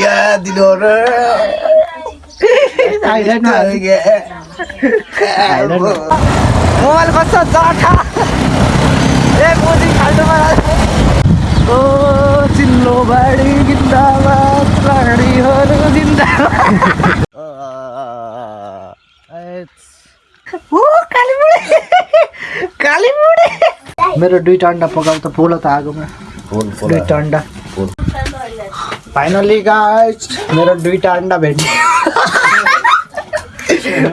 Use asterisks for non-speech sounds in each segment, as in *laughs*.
या दिनुहोस् मोबाइल कस्तो जठा ए मोदी खाल्टोमा ओ चिल्लो बाडी जिन्दाबाद प्राणीहरू जिन्दाबाद ओ कालीमुढे कालीमुढे मेरो दुईवटा अन्डा पकाउ त पोलो त आगोमा दुईवटा अन्डा फाइनली गाइस मेरो दुईवटा अन्डा भेट्यो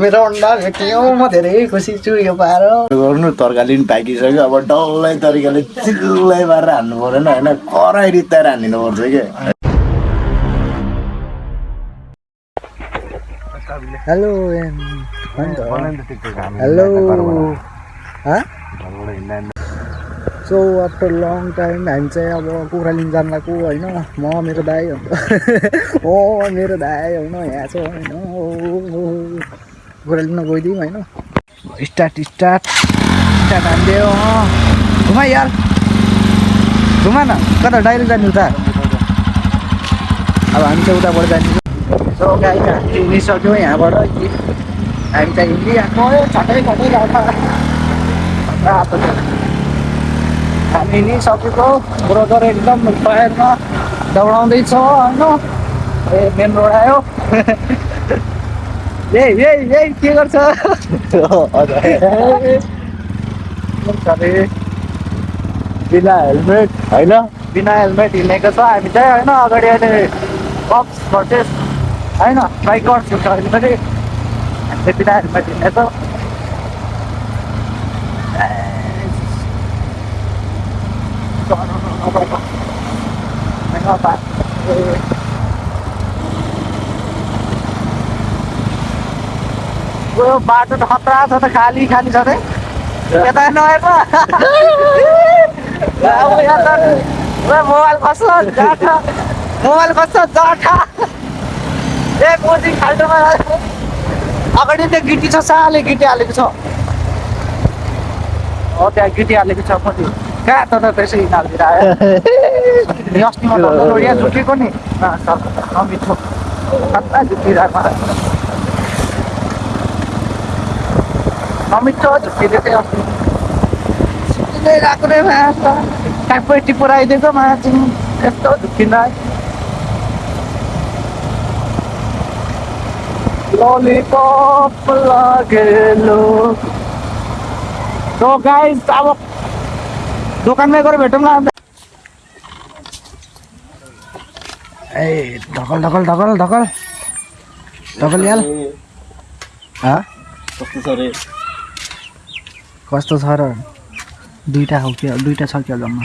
मेरो अन्डा भेट्यो म धेरै खुसी छु यो पाएर गर्नु तरकारी पनि पाकिसक्यो। अब डल्लै तरिकाले चिल्लै पारेर हान्नु परेन होइन? कराई रित्ताएर हानिदिनु पर्छ कि? Hello hello so after long time हामी चाहिँ अब कुखुरा लिन जान लाग्यो होइन म मेरो दाई ओ मेरो दाई होइन यहाँ छ होइन कुखुरा लिन गइदिउँ होइन स्टार्ट स्टार्ट स्टार्ट अँ घुमा यार घुमा न कता डाइरेक्ट जाने उता अब हामी चाहिँ उताबाट जाने सो गाई हामी हिँडिसक्यौँ यहाँबाट हामी चाहिँ हिँडिआएको छटै छटै हिँडिसकेको ब्रोदर एकदम टायरमा दौडाउँदैछ होइन ए मेन रोड आयो ए ए के गर्छ अरे बिना हेलमेट होइन बिना हेलमेट हिँडेको छ हामी चाहिँ होइन अगाडि अहिले बक्स भर्सेस होइन बाइकर्स हुन्छ अहिले पनि हामी चाहिँ बिना हेलमेट हिँडेको यो बाटो त खतरा छ त खाली खाली छ त। यता नहेर्नु। अब यहाँ त। मोबाइल कस्तो जाठा। मोबाइल कस्तो जाठा। ए मोदी खाल्टोमा अगाडि त्यो गिटी छ साले गिटी हालेको छ। हो त्यहाँ गिटी हालेको छ मोदी कहाँ त त्यसै हिँडालिदिएर आयो अस्तिमा त यहाँ झुकेको नि नमिठो कता झुकिरहेको नमिठो झुकिदिएको थियो अस्ति गएको रे माछा ट्यापै टिपोर आइदिएको माछा यस्तो झुकिँदा ललिपप लागेलो सो गाइस अब दोकानमै गएर भेटौँ न। अन्त ए ढकल ढकल ढकल ढकल। ढकल याल। हाँ? कस्तो छ रे? कस्तो छ र? दुइटा हो क्या दुइटा छ क्या जम्मा?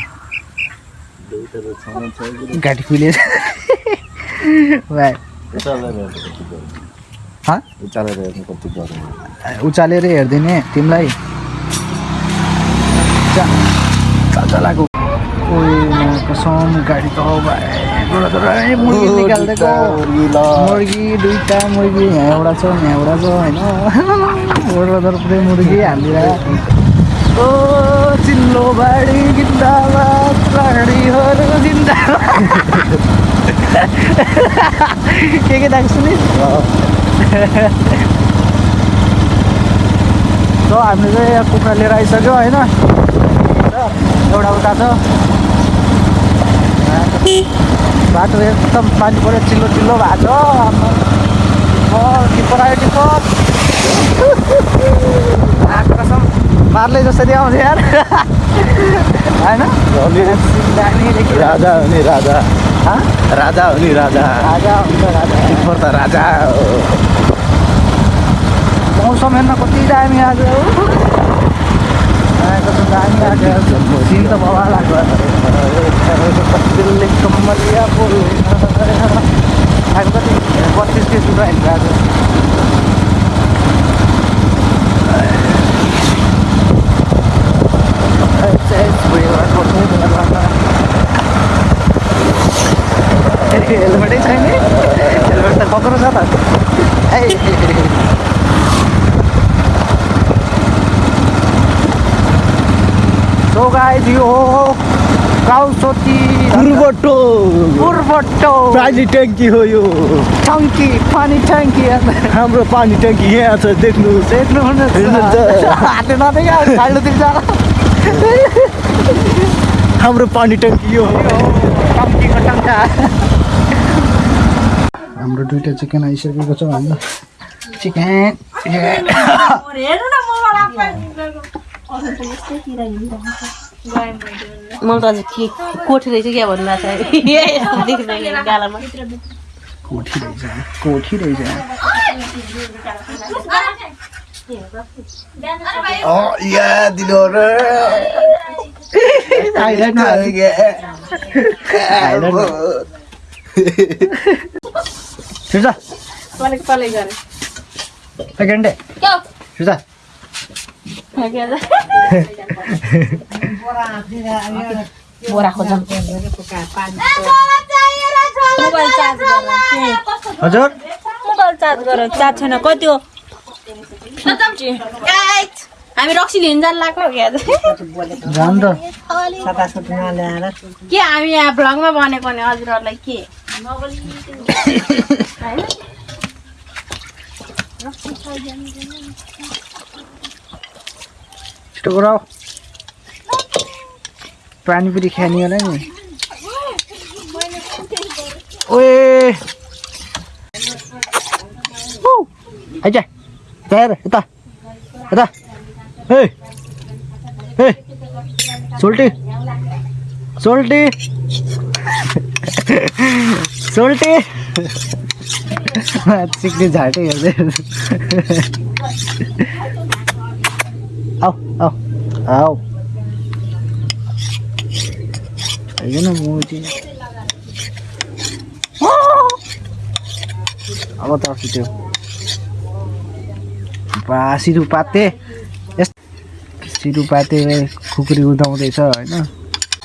कति गरौँ उचालेर हेरिदिने तिमीलाई। चलाएको। कसम गाडी त मुर्गी निकालिदिएको मुर्गी दुइटा मुर्गी यहाँ एउटा छ यहाँ एउटा छ होइन? पुरै मुर्गी हालिदिएर। ओ चिल्लो बाडी जिन्दाबाद प्राणीहरू जिन्दाबाद के के सुनि सो हामीले चाहिँ यहाँ कुखुरा लिएर आइसक्यो होइन? एउटा उता छ। बाटो एकदम पानी पऱ्यो चिल्लो चिल्लो भएको छ। टिप्पर आयो टिप्पर आएको जसरी आउँछ यार। होइन? राजा हो नि राजा? राजा हो नि राजा। राजा हुन्छ राजा। टिप्पर त राजा हो। मौसम हेर्न कति दामी आज। कस्तो दामी लाग्यो बोल आज कति बत्तिस रुपियाँ हिँड्यो आज हेलमेटै छैन हेलमेट त कक्रो छ त सो गाइस यो हो काउसोती पूर्वटो पूर्वटो पानी ट्याङ्की हो यो। टङ्की पानी ट्याङ्की हाम्रो पानी ट्याङ्की यहाँ छ देख्नुहुनेछ। नदेख खाल्डोतिर जा। हाम्रो पानी ट्याङ्की यो हो। टङ्का। हाम्रो दुइटा चिकन आइसकेको छ चिकन। मलाई त अझै के कोठी रहेछ क्या भन्नु भएको छ गालामा कोठी रहेछ कोठी रहेछ या दिनु सुजा पलेक पलेक गरे सेकेन्ड डे क्या सुजा बोरा खोजौँ हजुर। मोबाइल चार्ज गर चार्ज छैन। कति हो? हामी रक्सी लिनु जानु लाग्यो क्या? जान त के हामी यहाँ भ्लगमा बनेको नि हजुरहरूलाई के? *laughs* छिटो गराऊ पानीपुरी खाने होला नि ओए आइज हेर यता यता ए ए सोल्टी सोल्टी सोल्टी सिक्ने झाटै हेर्दै आऊ आऊ आऊ होइन मोजी अब त अस्ति त्यो बा सिरुपाते यस सिरुपाते खुकुरी उदाउँदैछ होइन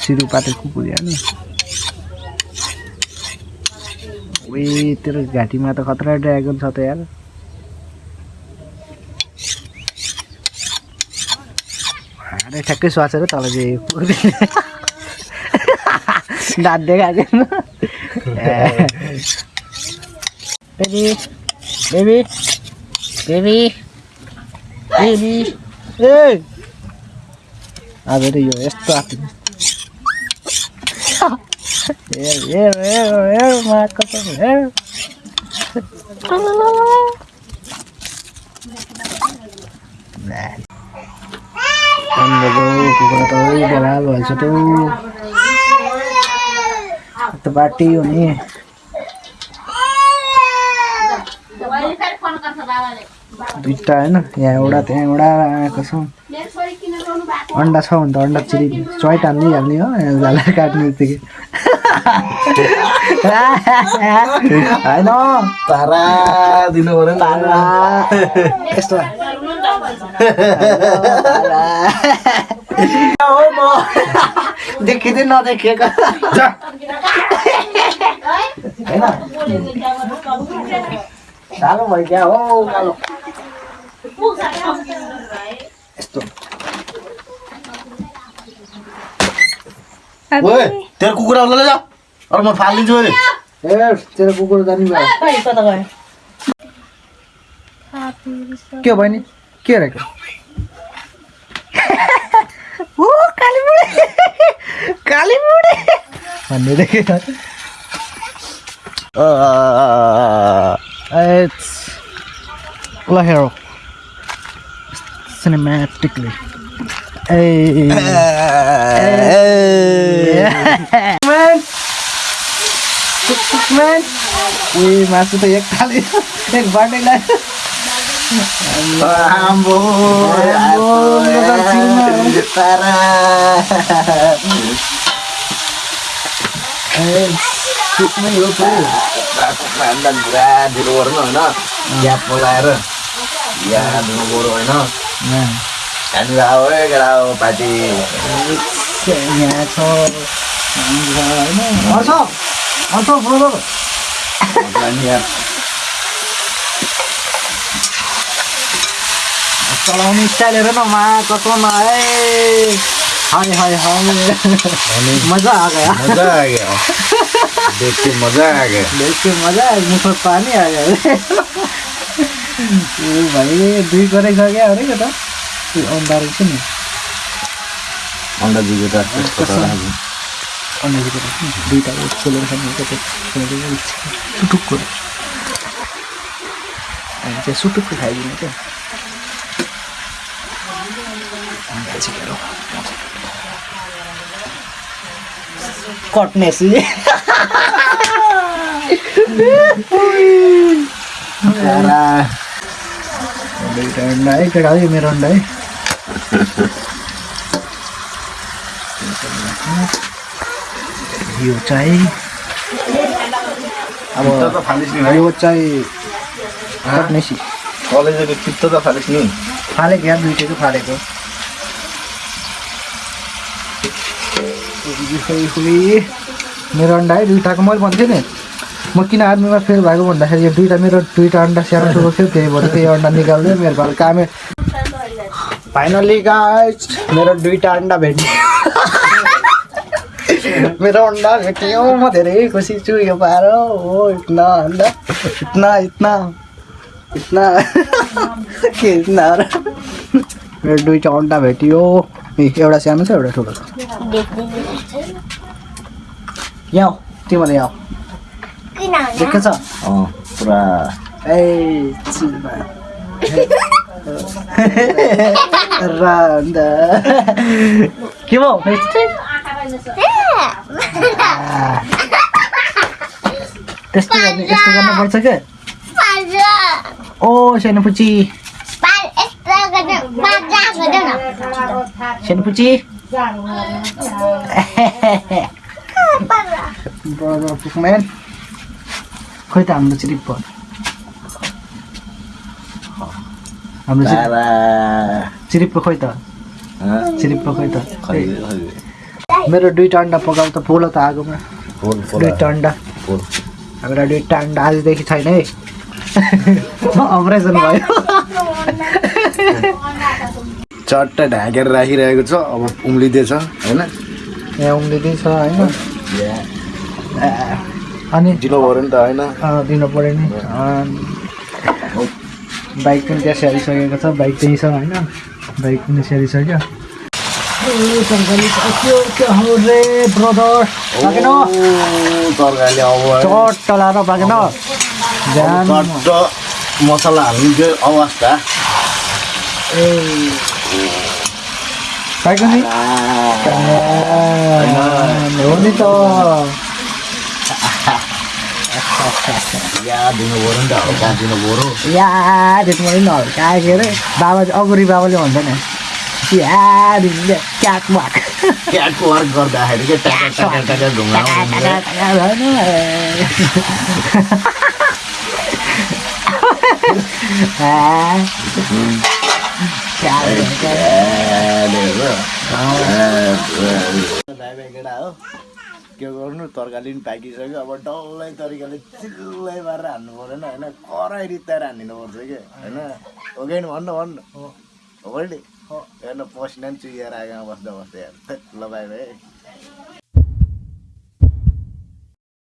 सिरुपाते खुकुरी होइन ए तेरो घाँटीमा त खतरा ड्रागन छ त यार ठ्याक्कै स्वासेर तल चाहिँ दाँत देखाएको बेबी बेबी बेबी बेबी ए आज त यो यस्तो आफ्नो बाटी हो नि दुइटा होइन यहाँ एउटा त्यहाँ एउटा आएको छ? अन्डा छ भने त अन्डा चिरी चोइट हाल्ने हो झाला काट्ने बित्तिकै होइन तारा दिनु पऱ्यो यस्तो हो म देखिँदै नदेखेको सानो भयो क्या हो कालो यस्तो। ओए तेरो कुकुरा अरू म फालिदिन्छु अरे ए तेरो कुकुर जाने भयो। के हो बहिनी? के रहेको ओ काली बुढी काली बुढी भन्ने देखेँ It's ल हेर सिनेमेटिकली ए Man. Man. ए मासु त एक थाली एक बाटै लाग्यो आम्बो, मेरो जिउमा। तारा सुत्नै हो त अन्डा पुरा दिनु पऱ्यो होइन ग्याप बोलाएर या दिनु पऱ्यो होइन हामी आऊ है केटा हो पार्टी यहाँ छ होइन हर्ष हर्ष ब्रदर चलाउने स्टाइल हेर न मा कसो न है हाय हाय हाय मजा आ गया मजा आ गया देख के मजा आ गया देख के मजा मुख में पानी आ गया ए भाइ दुई गरेको छ क्या अरे त त्यो अन्डा रहेछ नि अन्डा त कसो? अन्डा नि दुइटा खोलेर खाने सुटुक्को हामी चाहिँ सुटुक्को खाइदिने क्या कट्नेस है केटा है मेरो अन्डा है। यो चाहिँ अब यो चाहिँ कट्नेसी। कलेजको चित्त त फालिस नि। फालेको या दुइटैको फालेको खोइ खोइ मेरो अन्डा है दुइटाको मैले भन्थेँ नि। म किन आर्मीमा फेल भएको भन्दाखेरि यो दुइटा मेरो दुइटा अन्डा सानो ठुलो थियो त्यही भएर त्यही अन्डा निकाल्दै मेरो घर कामै। फाइनली गाइस मेरो दुइटा अन्डा भेट्यो। मेरो अन्डा भेट्यो म धेरै खुसी छु यो पाएर हो इतना अन्डा इतना इतना इतना। के इतना मेरो दुइटा अन्डा भेटियो। एउटा सानो छ एउटा ठुलो छ यहाँ तिमीले यहाँ। देखेछ अँ पुरा ए के भयो त्यस्तो गर्ने यस्तो गर्नुपर्छ क्या? ओ सानो पुची सानो पुची ब्रदर पुकम्यान खोइ त हाम्रो चिरिप भयो हाम्रो चिरिप्पो खोइ त हँ? चिरिप्पो खोइ त मेरो दुइटा अन्डा पकाउ त पोलो त आगोमा दुइटा अन्डा हाम्रो दुइटा अन्डा आजदेखि छैन है अपरेसन भयो चट्ट ढाकेर राखिरहेको छ। अब उम्लिँदैछ होइन? यहाँ उम्लिँदै छ होइन अनि ढिलो भयो नि त होइन? दिनु पऱ्यो नि। बाइक पनि त्यहाँ स्याहारिसकेको छ बाइक त्यहीँ छ होइन? बाइक पनि स्याहारिसक्यो। चट्ट लाएर पाकेन मसला हाल्नु अवस्था ए पाक्यो नि हो नि त या दिनु पऱ्यो नि त हल्का दिनु पऱ्यो या त्यसमा पनि हल्का के अरे बाबा चाहिँ अगुरी बाबाले भन्छ नि या दिदीले क्याक वाक क्याटको वर्क गर्दाखेरि के टाका टाका टाका ढुङ्गा आउँछ। भाइ भाइ केटा हो के गर्नु तरकारी पनि पाकिसक्यो अब डल्लै तरिकाले चिल्लै पारेर हान्नु परेन होइन कराई रित्ताएर हानिदिनु पर्छ कि होइन हो कि भन्नु भन्नु हो बहिनी हेर्नु पसिना पनि चुहिएर आगोमा बस्दा बस्दै हेर्नु ल भाइ भाइ